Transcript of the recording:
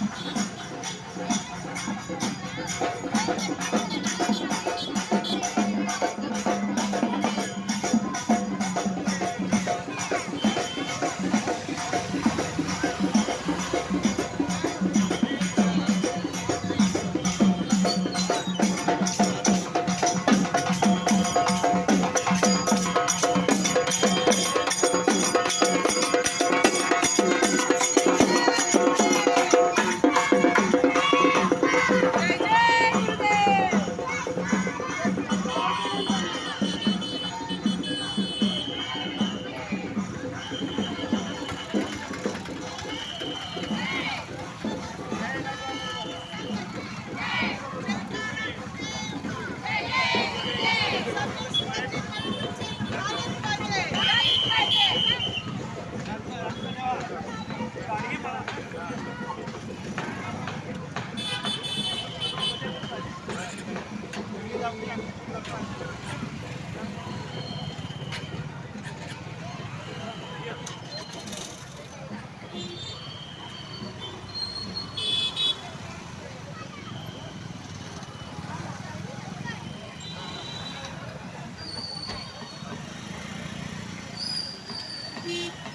Thank you. Beep.